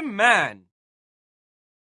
Amen.